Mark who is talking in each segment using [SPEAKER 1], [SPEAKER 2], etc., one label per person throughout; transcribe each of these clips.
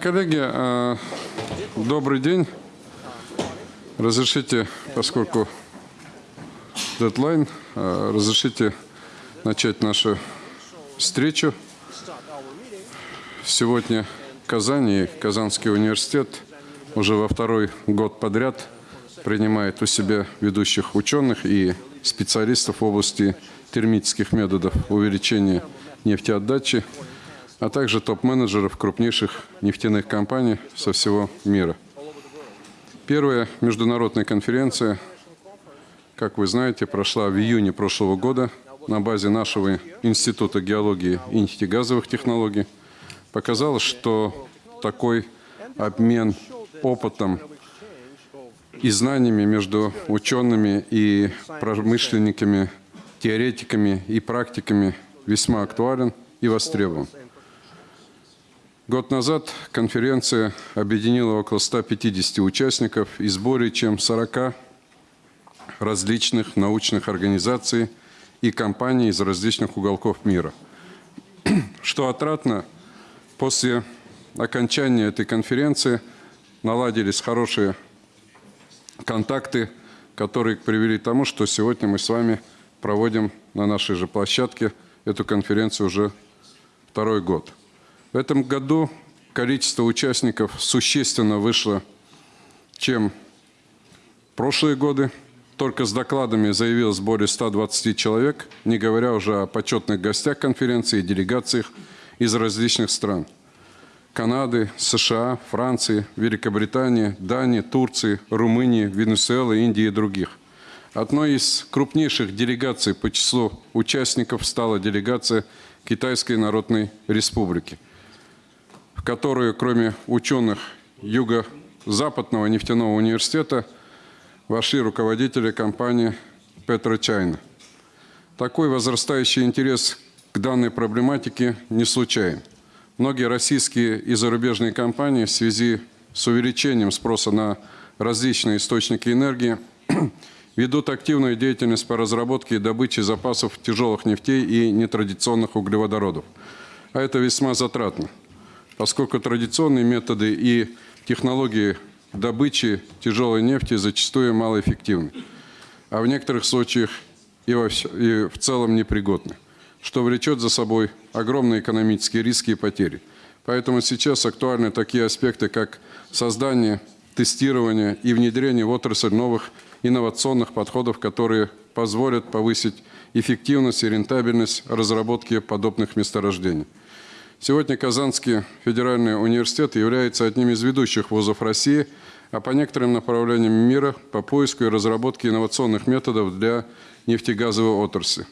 [SPEAKER 1] коллеги, э, добрый день. Разрешите, поскольку дедлайн, э, разрешите начать нашу встречу. Сегодня Казань и Казанский университет уже во второй год подряд принимает у себя ведущих ученых и специалистов в области термических методов увеличения нефтеотдачи а также топ-менеджеров крупнейших нефтяных компаний со всего мира. Первая международная конференция, как вы знаете, прошла в июне прошлого года на базе нашего Института геологии и нефтегазовых технологий. Показала, что такой обмен опытом и знаниями между учеными и промышленниками, теоретиками и практиками весьма актуален и востребован. Год назад конференция объединила около 150 участников из более чем 40 различных научных организаций и компаний из различных уголков мира. Что отратно, после окончания этой конференции наладились хорошие контакты, которые привели к тому, что сегодня мы с вами проводим на нашей же площадке эту конференцию уже второй год. В этом году количество участников существенно вышло, чем прошлые годы. Только с докладами заявилось более 120 человек, не говоря уже о почетных гостях конференции и делегациях из различных стран. Канады, США, Франции, Великобритании, Дании, Турции, Румынии, Венесуэлы, Индии и других. Одной из крупнейших делегаций по числу участников стала делегация Китайской Народной Республики – которую, кроме ученых Юго-Западного нефтяного университета, вошли руководители компании «Петрочайна». Такой возрастающий интерес к данной проблематике не случайен. Многие российские и зарубежные компании в связи с увеличением спроса на различные источники энергии ведут активную деятельность по разработке и добыче запасов тяжелых нефтей и нетрадиционных углеводородов. А это весьма затратно поскольку традиционные методы и технологии добычи тяжелой нефти зачастую малоэффективны, а в некоторых случаях и, во, и в целом непригодны, что влечет за собой огромные экономические риски и потери. Поэтому сейчас актуальны такие аспекты, как создание, тестирование и внедрение в отрасль новых инновационных подходов, которые позволят повысить эффективность и рентабельность разработки подобных месторождений. Сегодня Казанский федеральный университет является одним из ведущих вузов России, а по некоторым направлениям мира по поиску и разработке инновационных методов для нефтегазовой отрасли.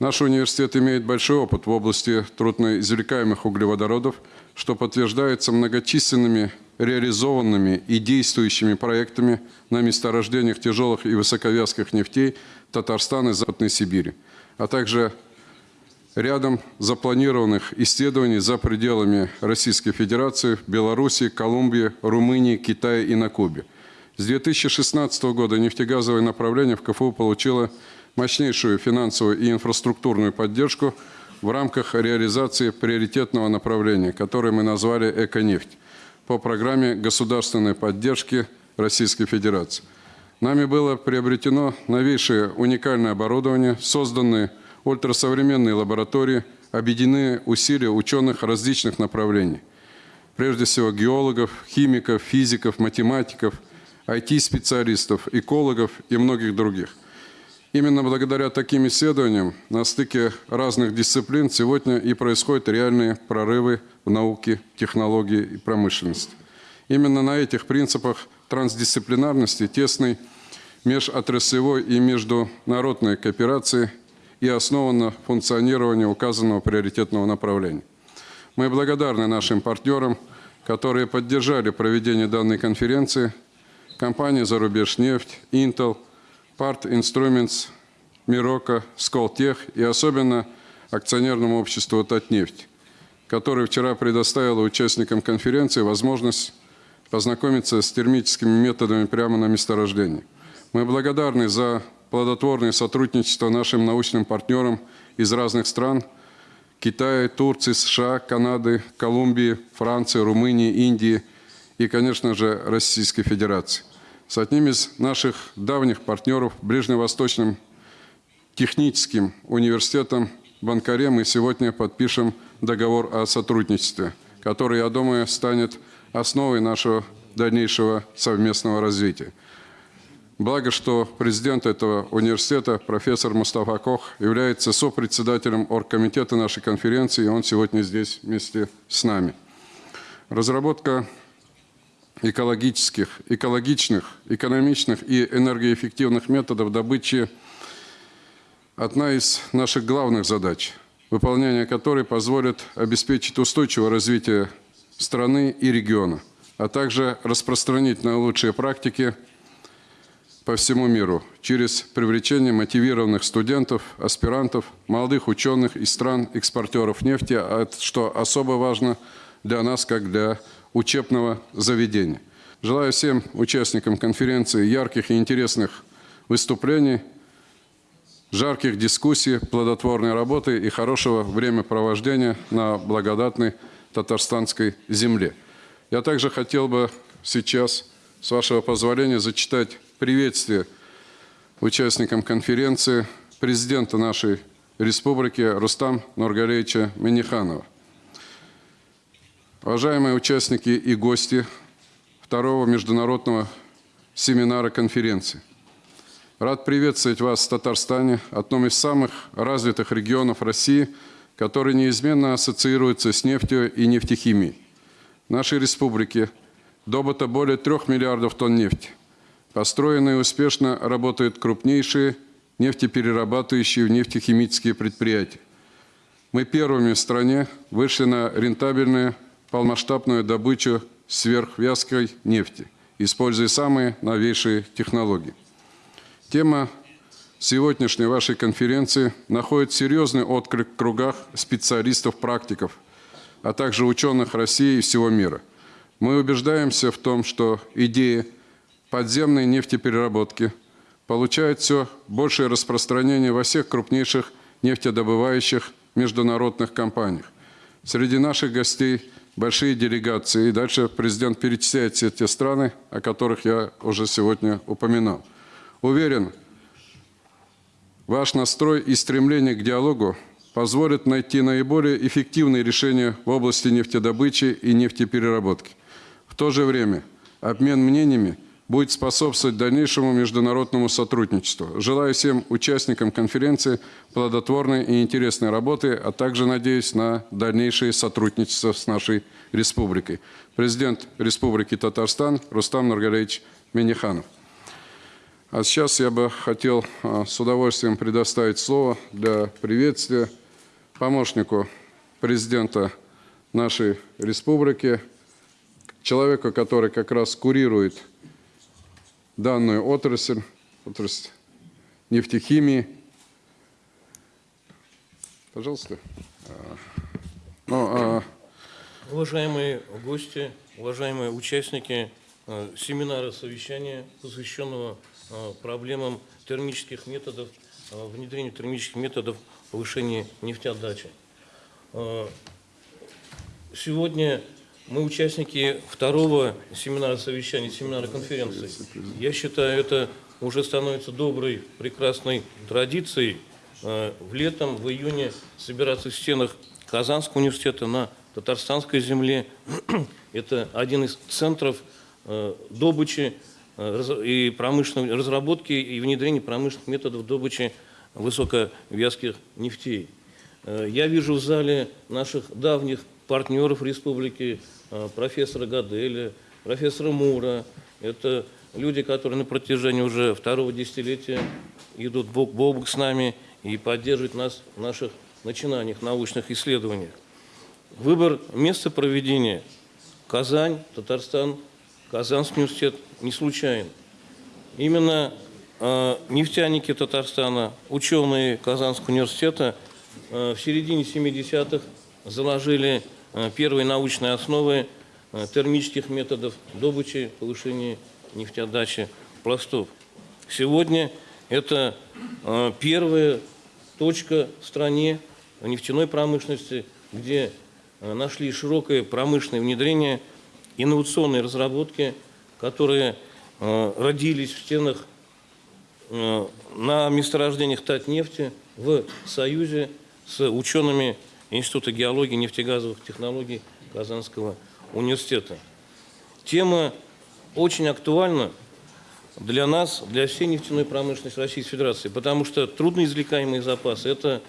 [SPEAKER 1] Наш университет имеет большой опыт в области трудноизвлекаемых углеводородов, что подтверждается многочисленными реализованными и действующими проектами на месторождениях тяжелых и высоковязких нефтей Татарстана и Западной Сибири, а также рядом запланированных исследований за пределами Российской Федерации, Беларуси, Колумбии, Румынии, Китая и на Кубе. С 2016 года нефтегазовое направление в КФУ получило мощнейшую финансовую и инфраструктурную поддержку в рамках реализации приоритетного направления, которое мы назвали «Эконефть» по программе государственной поддержки Российской Федерации. Нами было приобретено новейшее уникальное оборудование, созданное ультрасовременные лаборатории, объединены усилия ученых различных направлений. Прежде всего геологов, химиков, физиков, математиков, IT-специалистов, экологов и многих других. Именно благодаря таким исследованиям на стыке разных дисциплин сегодня и происходят реальные прорывы в науке, технологии и промышленности. Именно на этих принципах трансдисциплинарности, тесной межотраслевой и международной кооперации и основано функционирование указанного приоритетного направления. Мы благодарны нашим партнерам, которые поддержали проведение данной конференции, компании «Зарубежнефть», Intel, Part Instruments, Мирока, Сколтех и особенно акционерному обществу «Татнефть», которое вчера предоставило участникам конференции возможность познакомиться с термическими методами прямо на месторождении. Мы благодарны за плодотворное сотрудничество нашим научным партнерам из разных стран, Китая, Турции, США, Канады, Колумбии, Франции, Румынии, Индии и, конечно же, Российской Федерации. С одним из наших давних партнеров, Ближневосточным техническим университетом в Анкаре, мы сегодня подпишем договор о сотрудничестве, который, я думаю, станет основой нашего дальнейшего совместного развития. Благо, что президент этого университета, профессор Мустафа Кох, является сопредседателем оргкомитета нашей конференции, и он сегодня здесь вместе с нами. Разработка экологических, экологичных, экономичных и энергоэффективных методов добычи – одна из наших главных задач, выполнение которой позволит обеспечить устойчивое развитие страны и региона, а также распространить наилучшие практики – по всему миру через привлечение мотивированных студентов, аспирантов, молодых ученых из стран-экспортеров нефти, а что особо важно для нас, как для учебного заведения. Желаю всем участникам конференции ярких и интересных выступлений, жарких дискуссий, плодотворной работы и хорошего времяпровождения на благодатной татарстанской земле. Я также хотел бы сейчас, с вашего позволения, зачитать приветствие участникам конференции президента нашей республики Рустам Нургалевича Миниханова. Уважаемые участники и гости второго международного семинара конференции. Рад приветствовать вас в Татарстане, одном из самых развитых регионов России, который неизменно ассоциируется с нефтью и нефтехимией. В нашей республике добыто более трех миллиардов тонн нефти. Построены и успешно работают крупнейшие нефтеперерабатывающие нефтехимические предприятия. Мы первыми в стране вышли на рентабельную полномасштабную добычу сверхвязкой нефти, используя самые новейшие технологии. Тема сегодняшней вашей конференции находит серьезный отклик в кругах специалистов-практиков, а также ученых России и всего мира. Мы убеждаемся в том, что идеи подземной нефтепереработки получают все большее распространение во всех крупнейших нефтедобывающих международных компаниях. Среди наших гостей большие делегации. И дальше президент перечисляет все те страны, о которых я уже сегодня упоминал. Уверен, ваш настрой и стремление к диалогу позволят найти наиболее эффективные решения в области нефтедобычи и нефтепереработки. В то же время обмен мнениями – будет способствовать дальнейшему международному сотрудничеству. Желаю всем участникам конференции плодотворной и интересной работы, а также надеюсь на дальнейшее сотрудничество с нашей республикой. Президент Республики Татарстан Рустам Нургалевич Миниханов. А сейчас я бы хотел а, с удовольствием предоставить слово для приветствия помощнику президента нашей республики, человеку, который как раз курирует данную отрасль, отрасль нефтехимии. Пожалуйста.
[SPEAKER 2] Ну, а... Уважаемые гости, уважаемые участники э, семинара совещания, посвященного э, проблемам термических методов, внедрению термических методов повышения нефтеотдачи. Сегодня мы участники второго семинара совещания, семинара конференции. Я считаю, это уже становится доброй, прекрасной традицией э, в летом, в июне собираться в стенах Казанского университета на татарстанской земле. Это один из центров э, добычи э, и промышленной разработки и внедрения промышленных методов добычи высоковязких нефтей. Я вижу в зале наших давних партнеров республики, Э, профессора Гаделя, профессора Мура. Это люди, которые на протяжении уже второго десятилетия идут бок бок с нами и поддерживают нас в наших начинаниях, научных исследованиях. Выбор места проведения – Казань, Татарстан, Казанский университет – не случайен. Именно э, нефтяники Татарстана, ученые Казанского университета э, в середине 70-х заложили Э, первые научные основы э, термических методов добычи, повышения нефтеотдачи пластов. Сегодня это э, первая точка в стране нефтяной промышленности, где нашли широкое промышленное внедрение, инновационные разработки, которые родились в стенах на месторождениях Татнефти в союзе с учеными Института геологии и нефтегазовых технологий Казанского университета. Тема очень актуальна для нас, для всей нефтяной промышленности Российской Федерации, потому что трудноизвлекаемые запасы – это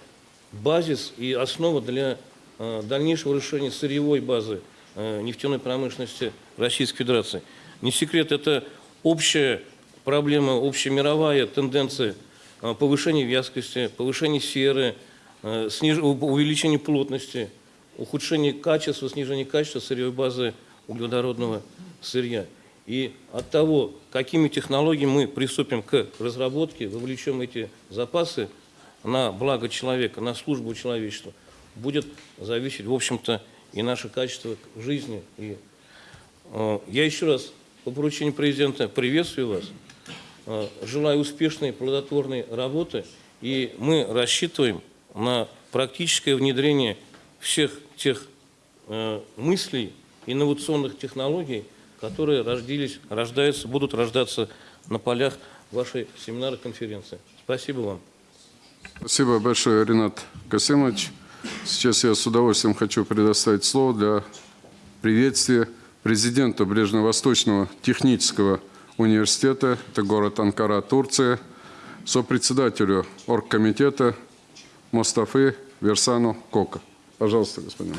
[SPEAKER 2] базис и основа для э, дальнейшего решения сырьевой базы э, нефтяной промышленности Российской Федерации. Не секрет, это общая проблема, общемировая тенденция э, повышения вязкости, повышения серы, э, сниж... увеличения плотности, ухудшение качества, снижение качества сырьевой базы углеводородного сырья. И от того, какими технологиями мы приступим к разработке, вовлечем эти запасы на благо человека, на службу человечеству, будет зависеть, в общем-то, и наше качество жизни. И, э, я еще раз по поручению президента приветствую вас, э, желаю успешной, плодотворной работы, и мы рассчитываем на практическое внедрение всех тех э, мыслей, инновационных технологий, которые родились, рождаются, будут рождаться на полях вашей семинара конференции. Спасибо вам.
[SPEAKER 1] Спасибо большое, Ренат Касимович. Сейчас я с удовольствием хочу предоставить слово для приветствия президента Ближневосточного технического университета, это город Анкара, Турция, сопредседателю оргкомитета Мустафы Версану Кока. Пожалуйста, господин.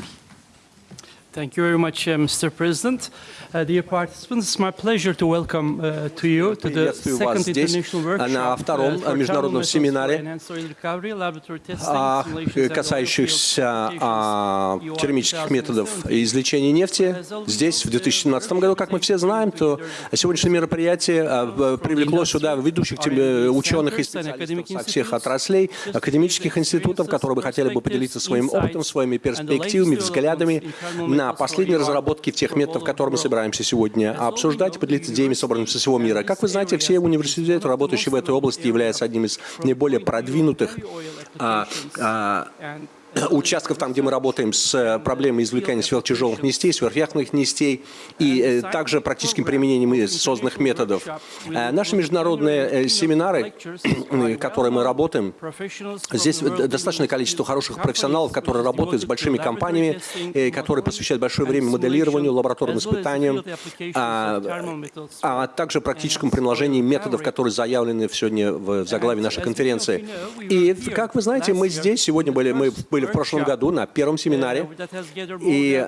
[SPEAKER 3] Thank you very much, uh, Mr. President. Uh, dear participants, it's my pleasure to welcome uh, to you to the second international
[SPEAKER 4] на
[SPEAKER 3] workshop
[SPEAKER 4] втором
[SPEAKER 3] uh, for
[SPEAKER 4] международном
[SPEAKER 3] carbon metals
[SPEAKER 4] семинаре, а, касающихся а, термических методов
[SPEAKER 3] 2017.
[SPEAKER 4] извлечения нефти. Здесь, в 2017 году, как мы все знаем, то сегодняшнее мероприятие а, привлекло сюда ведущих э, ученых и специалистов со всех отраслей, академических институтов, которые бы хотели бы поделиться своим опытом, своими перспективами, взглядами на последние разработки тех методов, которые мы собираемся сегодня обсуждать поделиться идеями, собранными со всего мира. Как вы знаете, все университеты, работающие в этой области, являются одним из наиболее продвинутых а, а, участков, там, где мы работаем с э, проблемой извлекания сверхтяжелых нестей, сверхяхтных нестей и э, также практическим применением созданных методов. Э, Наши международные семинары, которые мы работаем, Здесь достаточное количество хороших профессионалов, которые работают с большими компаниями, которые посвящают большое время моделированию, лабораторным испытаниям, а, а также практическому приложению методов, которые заявлены сегодня в заглавии нашей конференции. И, как вы знаете, мы здесь сегодня были, мы были в прошлом году на первом семинаре, и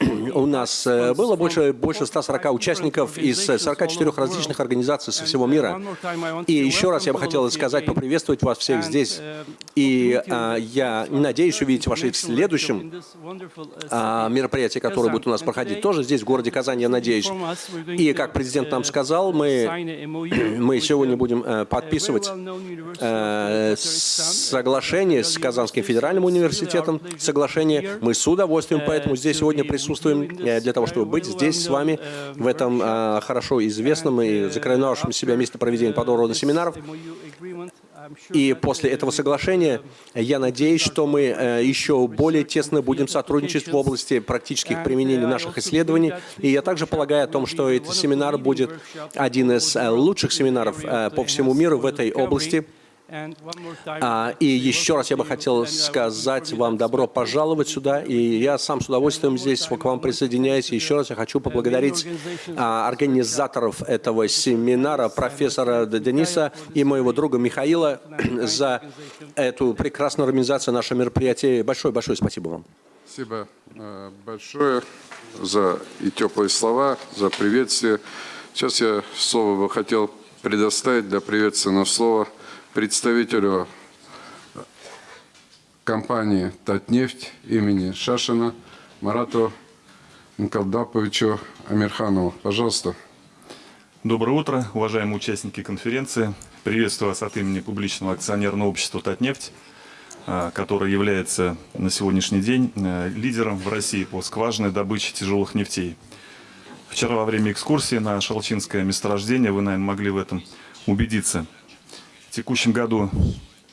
[SPEAKER 4] у нас э, было больше, больше 140 участников из 44 различных организаций со всего мира. И еще раз я бы хотел сказать, поприветствовать вас всех здесь. И а, я надеюсь увидеть вас и в следующем мероприятии, которое будет у нас проходить, тоже здесь, в городе Казань, я надеюсь. И, как президент нам сказал, мы, мы сегодня будем э, подписывать э, соглашение с Казанским федеральным университетом, соглашение. Мы с удовольствием поэтому здесь сегодня присутствуем э, для того, чтобы быть здесь с вами в этом э, хорошо известном и закрывавшем себя месте проведения подобного семинаров. И после этого соглашения я надеюсь, что мы э, еще более тесно будем сотрудничать в области практических применений наших исследований. И я также полагаю о том, что этот семинар будет один из э, лучших семинаров э, по всему миру в этой области. А, И еще раз я бы хотел сказать вам добро пожаловать сюда. И я сам с удовольствием здесь к вам присоединяюсь. Еще раз я хочу поблагодарить а, организаторов этого семинара, профессора Дениса и моего друга Михаила за эту прекрасную организацию нашего мероприятия. Большое-большое спасибо вам.
[SPEAKER 1] Спасибо э, большое за и теплые слова, за приветствие. Сейчас я слово бы хотел предоставить для приветственного слова представителю компании «Татнефть» имени Шашина Марату Нкалдаповичу Амирханову. Пожалуйста.
[SPEAKER 5] Доброе утро, уважаемые участники конференции. Приветствую вас от имени публичного акционерного общества «Татнефть», а, которое является на сегодняшний день э, лидером в России по скважинной добыче тяжелых нефтей. Вчера во время экскурсии на Шалчинское месторождение вы, наверное, могли в этом убедиться. В текущем году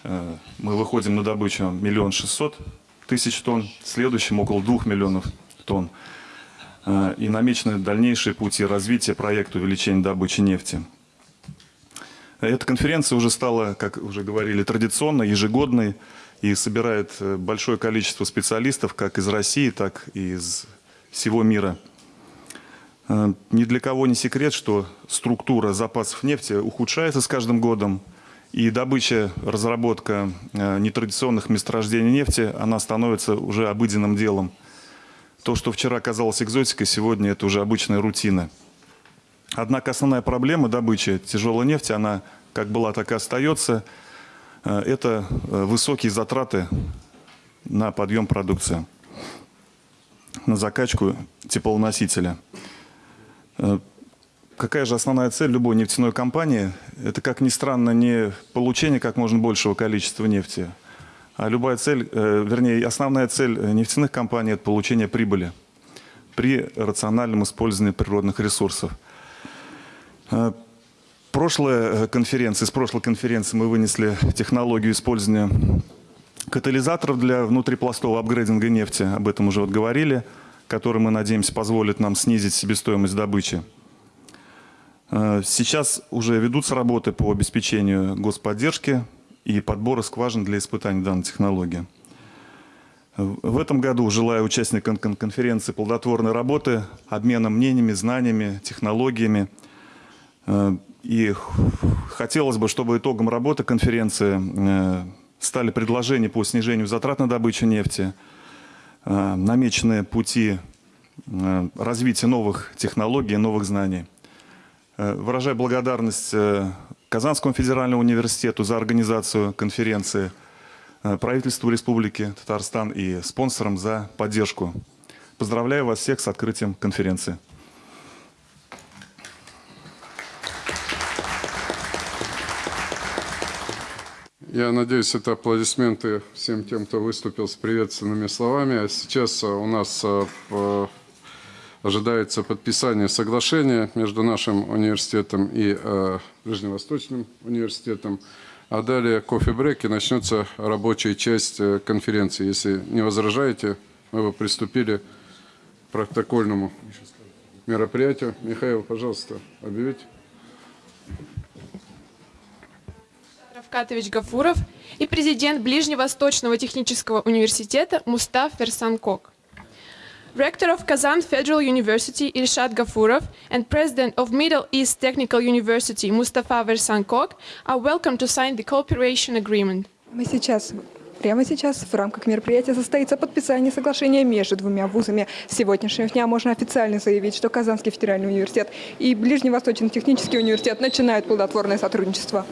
[SPEAKER 5] э, мы выходим на добычу миллион шестьсот тысяч тонн, в следующем около двух миллионов тонн. Э, И намечены дальнейшие пути развития проекта увеличения добычи нефти. Эта конференция уже стала, как уже говорили, традиционной, ежегодной и собирает э, большое количество специалистов как из России, так и из всего мира. Ни для кого не секрет, что структура запасов нефти ухудшается с каждым годом, и добыча, разработка э, нетрадиционных месторождений нефти, она становится уже обыденным делом. То, что вчера казалось экзотикой, сегодня это уже обычная рутина. Однако основная проблема добычи тяжелой нефти, она как была, так и остается, Э, это э, высокие затраты на подъем продукции, на закачку теплоносителя. Какая же основная цель любой нефтяной компании? Это, как ни странно, не получение как можно большего количества нефти, а любая цель, э, вернее, основная цель нефтяных компаний – это получение прибыли при рациональном использовании природных ресурсов. Э, Прошлая э, конференция, из прошлой конференции мы вынесли технологию использования катализаторов для внутрипластового апгрейдинга нефти, об этом уже вот говорили, который, мы надеемся, позволит нам снизить себестоимость добычи. Э, Сейчас уже ведутся работы по обеспечению господдержки и подбора скважин для испытаний данной технологии. В этом году желаю участникам кон- конференции плодотворной работы, обмена мнениями, знаниями, технологиями. Э, И хотелось бы, чтобы итогом работы конференции э, стали предложения по снижению затрат на добычу нефти, намеченные пути развития новых технологий, новых знаний. Э, Выражаю благодарность э, Казанскому федеральному университету за организацию конференции, э, правительству Республики Татарстан и спонсорам за поддержку. Поздравляю вас всех с открытием конференции.
[SPEAKER 1] Я надеюсь, это аплодисменты всем тем, кто выступил с приветственными словами. А сейчас у нас ожидается подписание соглашения между нашим университетом и а, Ближневосточным университетом. А далее кофе-брейк и начнется рабочая часть э, конференции. Если не возражаете, мы бы приступили к протокольному мероприятию. Михаил, пожалуйста, объявите.
[SPEAKER 6] Равкатович Гафуров и президент Ближневосточного технического университета Мустав Версанкок. Rector of Kazan Federal University Ilshad Gafurov and President of Middle East Technical University Mustafa Versankok are welcome to sign the cooperation agreement.
[SPEAKER 7] Мы сейчас, прямо сейчас, в рамках мероприятия состоится подписание соглашения между двумя вузами. С сегодняшнего дня можно официально заявить, что Казанский федеральный университет и Ближневосточный технический университет начинают плодотворное сотрудничество.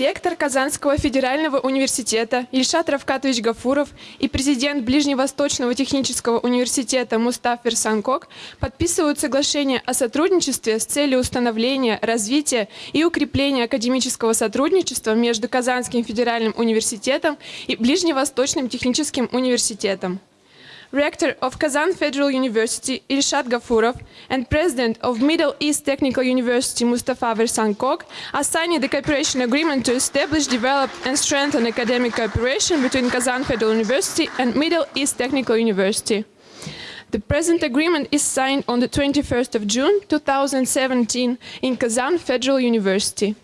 [SPEAKER 6] Ректор Казанского федерального университета Ильшат Равкатович Гафуров и президент Ближневосточного технического университета Мустаф Версанкок подписывают соглашение о сотрудничестве с целью установления, развития и укрепления академического сотрудничества между Казанским федеральным университетом и Ближневосточным техническим университетом. Rector of Kazan Federal University Ilshad Gafurov and President of Middle East Technical University Mustafa Versankok signing the cooperation agreement to establish, develop and strengthen academic cooperation between Kazan Federal University and Middle East Technical University. The present agreement is signed on the 21st of June 2017 in Kazan Federal University.